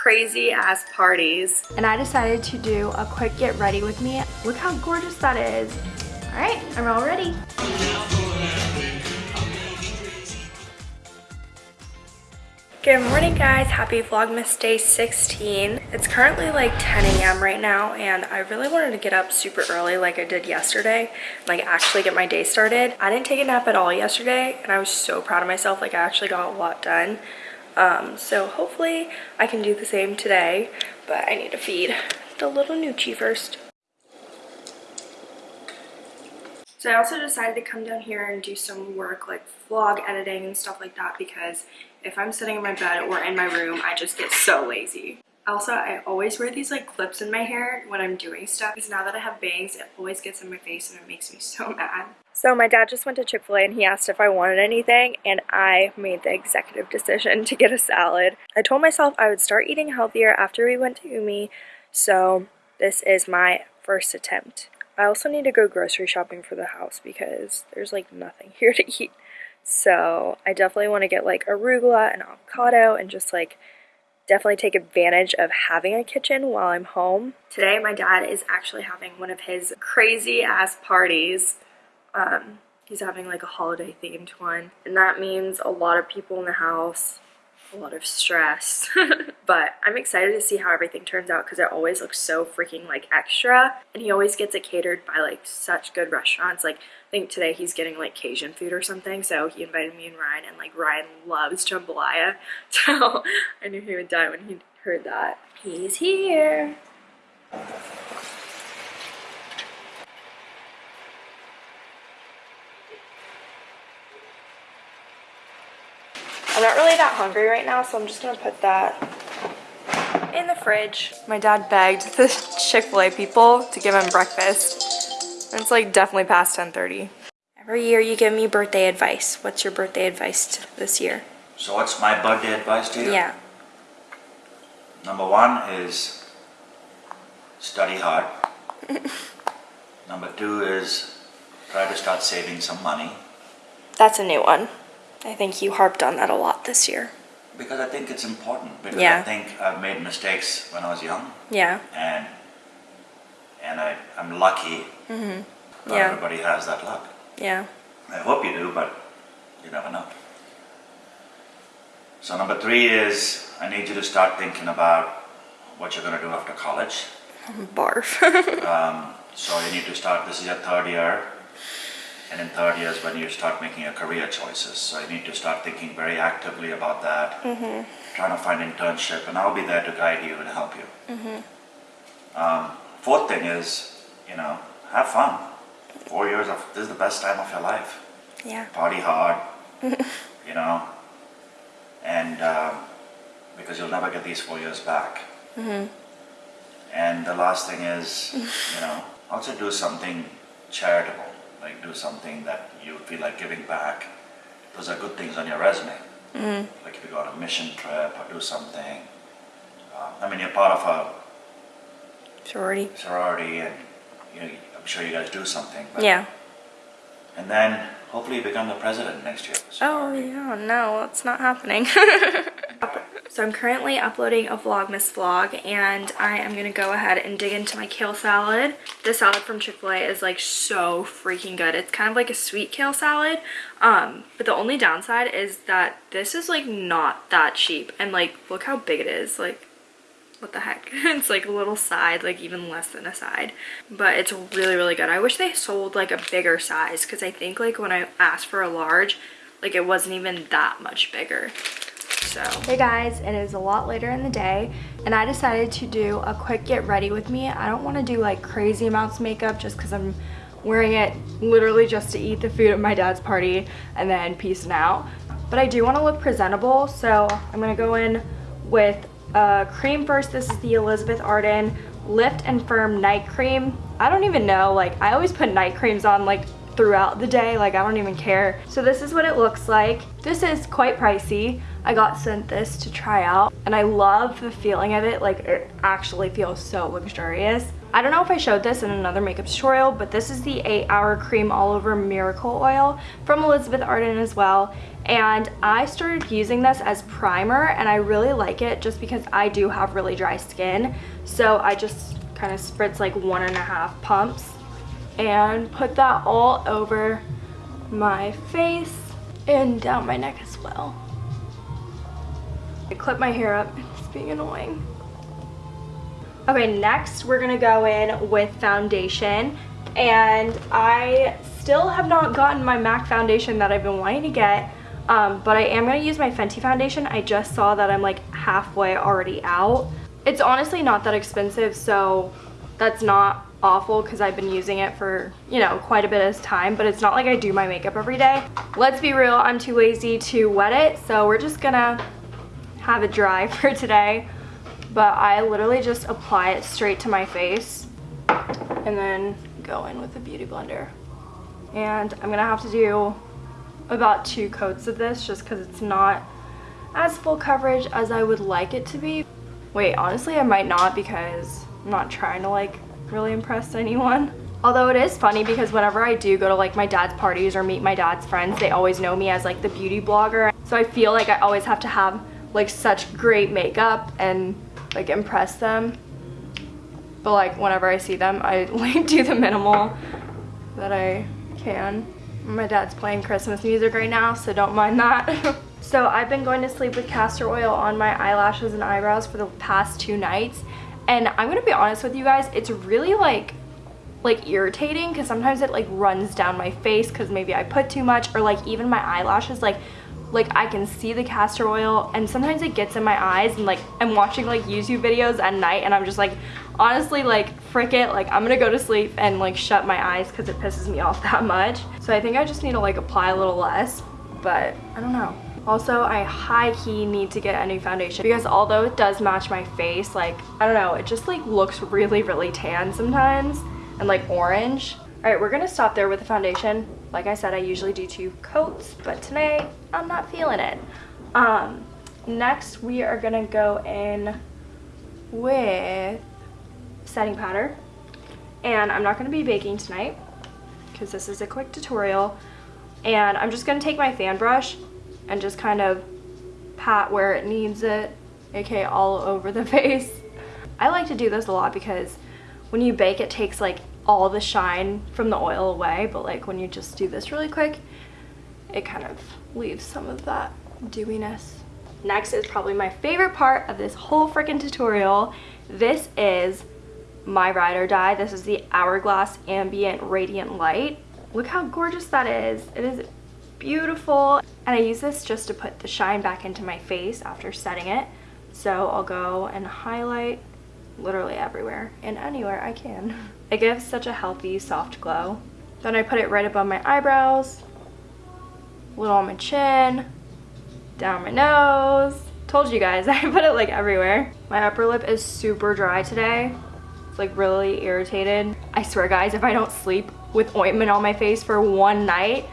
crazy ass parties. And I decided to do a quick get ready with me. Look how gorgeous that is. All right, I'm all ready. Good morning guys, happy Vlogmas day 16. It's currently like 10 a.m. right now and I really wanted to get up super early like I did yesterday, like actually get my day started. I didn't take a nap at all yesterday and I was so proud of myself, like I actually got a lot done. Um, so hopefully I can do the same today, but I need to feed the little Nucci first. So I also decided to come down here and do some work like vlog editing and stuff like that because if I'm sitting in my bed or in my room, I just get so lazy. Also, I always wear these like clips in my hair when I'm doing stuff because now that I have bangs, it always gets in my face and it makes me so mad. So my dad just went to Chick-fil-A and he asked if I wanted anything and I made the executive decision to get a salad. I told myself I would start eating healthier after we went to Umi, so this is my first attempt. I also need to go grocery shopping for the house because there's like nothing here to eat. So I definitely want to get like arugula and avocado and just like definitely take advantage of having a kitchen while I'm home. Today my dad is actually having one of his crazy ass parties. Um, he's having like a holiday themed one and that means a lot of people in the house a lot of stress. but I'm excited to see how everything turns out because it always looks so freaking like extra. And he always gets it catered by like such good restaurants. Like I think today he's getting like Cajun food or something. So he invited me and Ryan and like Ryan loves jambalaya. So I knew he would die when he heard that. He's here. I'm not really that hungry right now, so I'm just gonna put that in the fridge. My dad begged the Chick-fil-A people to give him breakfast. And it's like definitely past 10.30. Every year you give me birthday advice. What's your birthday advice this year? So what's my birthday advice to you? Yeah. Number one is study hard. Number two is try to start saving some money. That's a new one. I think you harped on that a lot this year. Because I think it's important. Because Yeah. I think I've made mistakes when I was young. Yeah. And and I, I'm lucky. Mm-hmm. Not Yeah. everybody has that luck. Yeah. I hope you do, but you never know. So number three is I need you to start thinking about what you're going to do after college. Barf. Um, so you need to start, this is your third year, and in third year is when you start making your career choices. So you need to start thinking very actively about that, trying to find internship, and I'll be there to guide you and help you. Um, fourth thing is, you know, have fun. Four years of, this is the best time of your life. yeah. Party hard, you know, and um, because you'll never get these four years back. And the last thing is, you know, also do something charitable, like do something that you feel like giving back. Those are good things on your resume. Like if you go on a mission trip or do something. Uh, I mean, you're part of a Sorority. sorority, and you know, I'm sure you guys do something. But, Yeah. And then hopefully you become the president next year. Oh, yeah, no, it's not happening. so I'm currently uploading a Vlogmas vlog and I am going to go ahead and dig into my kale salad. The salad from Chick-fil-A is like so freaking good. It's kind of like a sweet kale salad. Um, but the only downside is that this is like not that cheap. And like, look how big it is. Like, what the heck it's like a little side like even less than a side but it's really really good i wish they sold like a bigger size because i think like when i asked for a large like it wasn't even that much bigger so hey guys it is a lot later in the day and i decided to do a quick get ready with me i don't want to do like crazy amounts of makeup just because i'm wearing it literally just to eat the food at my dad's party and then peacing out but i do want to look presentable so i'm gonna go in with uh, cream first. This is the Elizabeth Arden Lift and Firm Night Cream. I don't even know, like I always put night creams on like throughout the day, like I don't even care. So this is what it looks like. This is quite pricey. I got sent this to try out and I love the feeling of it, like it actually feels so luxurious. I don't know if I showed this in another makeup tutorial, but this is the 8 Hour Cream All Over Miracle Oil from Elizabeth Arden as well. and I started using this as primer and I really like it just because I do have really dry skin. So I just kind of spritz like one and a half pumps and put that all over my face and down my neck as well. I clip my hair up, it's being annoying. Okay, next we're gonna go in with foundation and I still have not gotten my MAC foundation that I've been wanting to get um, but I am to use my Fenty foundation. I just saw that I'm like halfway already out. It's honestly not that expensive, so that's not awful because I've been using it for, you know, quite a bit of time, but it's not like I do my makeup every day. Let's be real, I'm too lazy to wet it, so we're just gonna have it dry for today. But I literally just apply it straight to my face and then go in with the Beauty Blender. And I'm gonna have to do about two coats of this just because it's not as full coverage as I would like it to be. Wait, honestly I might not because I'm not trying to like really impress anyone. Although it is funny because whenever I do go to like my dad's parties or meet my dad's friends, they always know me as like the beauty blogger. So I feel like I always have to have like such great makeup and like impress them. But like whenever I see them, I like do the minimal that I can. My dad's playing Christmas music right now, so don't mind that. so I've been going to sleep with castor oil on my eyelashes and eyebrows for the past two nights. And I'm gonna be honest with you guys, it's really like like irritating because sometimes it like runs down my face because maybe I put too much or like even my eyelashes like like I can see the castor oil and sometimes it gets in my eyes and like I'm watching like YouTube videos at night and I'm just like honestly like frick it like I'm gonna go to sleep and like shut my eyes because it pisses me off that much. So I think I just need to like apply a little less but I don't know also I high key need to get a new foundation because although it does match my face like I don't know it just like looks really really tan sometimes and like orange all right we're gonna stop there with the foundation like I said I usually do two coats but today I'm not feeling it um next we are gonna go in with setting powder. And I'm not to be baking tonight because this is a quick tutorial. And I'm just to take my fan brush and just kind of pat where it needs it, aka all over the face. I like to do this a lot because when you bake it takes like all the shine from the oil away, but like when you just do this really quick, it kind of leaves some of that dewiness. Next is probably my favorite part of this whole freaking tutorial. This is my ride or die. This is the Hourglass Ambient Radiant Light. Look how gorgeous that is. It is beautiful. And I use this just to put the shine back into my face after setting it. So I'll go and highlight literally everywhere and anywhere I can. It gives such a healthy, soft glow. Then I put it right above my eyebrows, a little on my chin, down my nose. Told you guys, I put it like everywhere. My upper lip is super dry today It's like really irritated. I swear guys, if I don't sleep with ointment on my face for one night,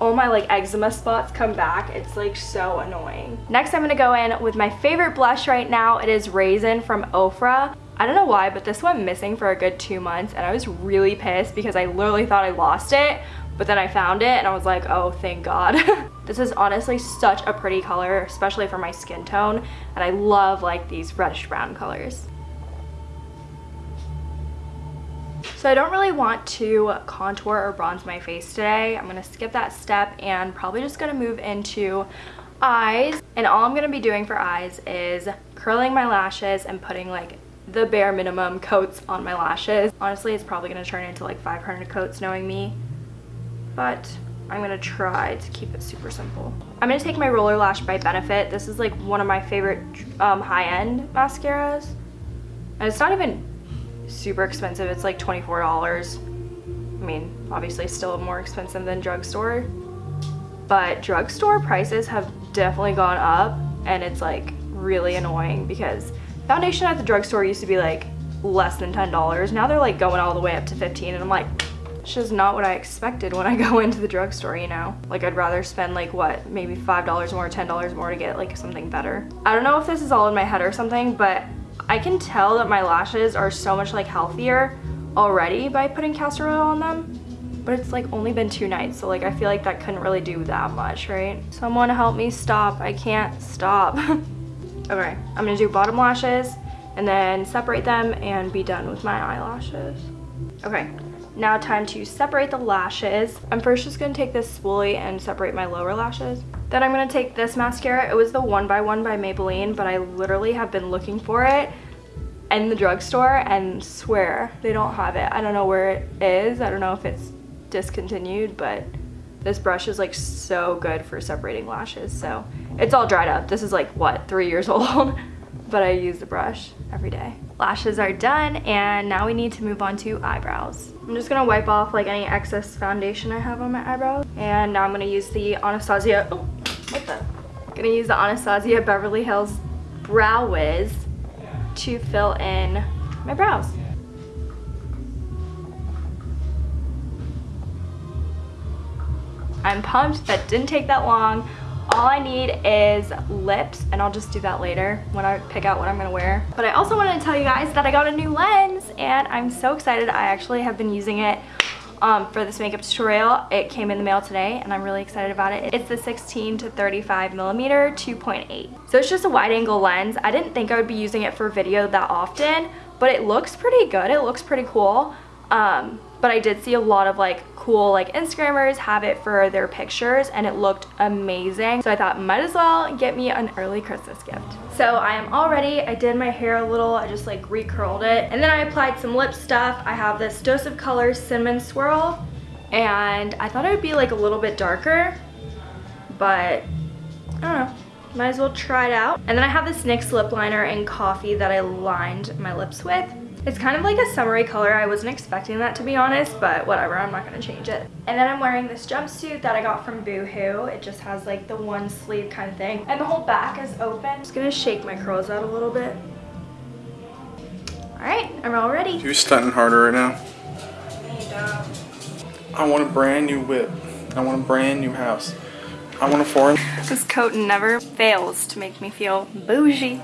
all my like eczema spots come back. It's like so annoying. Next, I'm gonna go in with my favorite blush right now. It is Raisin from Ofra. I don't know why, but this went missing for a good two months and I was really pissed because I literally thought I lost it, but then I found it and I was like, oh, thank God. this is honestly such a pretty color, especially for my skin tone. And I love like these reddish brown colors. So I don't really want to contour or bronze my face today. I'm going to skip that step and probably just going to move into eyes. And all I'm going to be doing for eyes is curling my lashes and putting like the bare minimum coats on my lashes. Honestly, it's probably going to turn into like 500 coats knowing me. But I'm to try to keep it super simple. I'm to take my Roller Lash by Benefit. This is like one of my favorite um, high-end mascaras. And it's not even super expensive. It's like $24. I mean, obviously still more expensive than drugstore. But drugstore prices have definitely gone up and it's like really annoying because foundation at the drugstore used to be like less than $10. Now they're like going all the way up to 15 and I'm like, it's just not what I expected when I go into the drugstore, you know? Like I'd rather spend like what, maybe $5 more, $10 more to get like something better. I don't know if this is all in my head or something, but I can tell that my lashes are so much like healthier already by putting castor oil on them. but it's like only been two nights. So like I feel like that couldn't really do that much, right? Someone help me stop. I can't stop. okay, I'm gonna do bottom lashes and then separate them and be done with my eyelashes. Okay, now time to separate the lashes. I'm first just gonna take this spoolie and separate my lower lashes. Then I'm gonna take this mascara. It was the one by one by Maybelline, but I literally have been looking for it in the drugstore and swear they don't have it. I don't know where it is. I don't know if it's discontinued, but this brush is like so good for separating lashes. So it's all dried up. This is like what, three years old? but I use the brush every day. Lashes are done and now we need to move on to eyebrows. I'm just gonna wipe off like any excess foundation I have on my eyebrows. And now I'm gonna use the Anastasia, oh, what the? gonna use the Anastasia Beverly Hills Brow Wiz to fill in my brows. I'm pumped, that didn't take that long. All I need is lips and I'll just do that later when I pick out what I'm gonna wear. But I also wanted to tell you guys that I got a new lens and I'm so excited. I actually have been using it um, for this makeup tutorial. It came in the mail today and I'm really excited about it. It's the 16 to 35 millimeter 2.8. So it's just a wide angle lens. I didn't think I would be using it for video that often, but it looks pretty good. It looks pretty cool. Um, but I did see a lot of like cool like Instagrammers have it for their pictures and it looked amazing. So I thought might as well get me an early Christmas gift. So I am all ready. I did my hair a little, I just like recurled it. And then I applied some lip stuff. I have this Dose of Color Cinnamon Swirl and I thought it would be like a little bit darker, but I don't know. Might as well try it out. And then I have this NYX lip liner in coffee that I lined my lips with. It's kind of like a summery color. I wasn't expecting that to be honest, but whatever, I'm not gonna change it. And then I'm wearing this jumpsuit that I got from Boohoo. It just has like the one sleeve kind of thing. And the whole back is open. I'm just gonna shake my curls out a little bit. All right, I'm all ready. You're stunting harder right now. I want a brand new whip. I want a brand new house. I want a foreign. This coat never fails to make me feel bougie.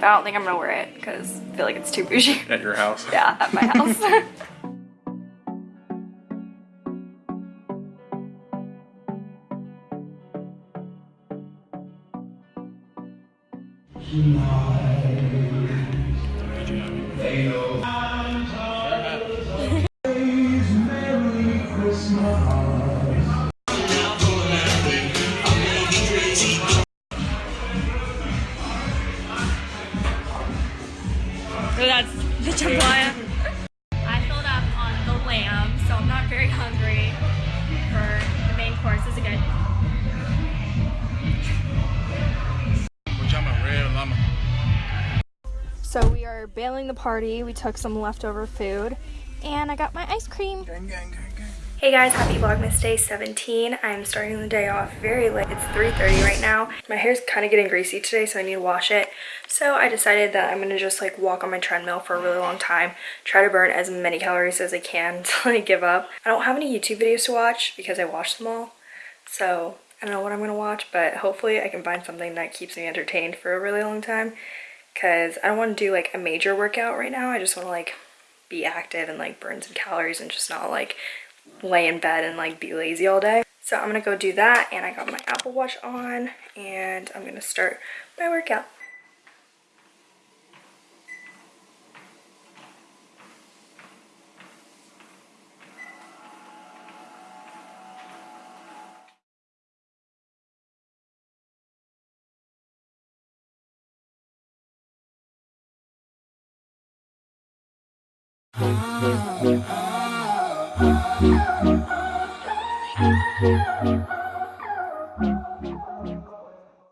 But I don't think I'm gonna wear it because I feel like it's too bougie. At your house? Yeah, at my house. That's are bailing the party. We took some leftover food and I got my ice cream. Gang, gang, gang, gang. Hey guys, happy Vlogmas Day 17. I'm starting the day off very late. It's 3.30 right now. My hair's kind of getting greasy today, so I need to wash it. So I decided that I'm going to just like walk on my treadmill for a really long time, try to burn as many calories as I can until I give up. I don't have any YouTube videos to watch because I watched them all. So I don't know what I'm going to watch, but hopefully I can find something that keeps me entertained for a really long time. Because I don't want to do like a major workout right now. I just want to like be active and like burn some calories and just not like lay in bed and like be lazy all day. So I'm gonna go do that and I got my Apple Watch on and I'm gonna start my workout. Oh, oh, oh,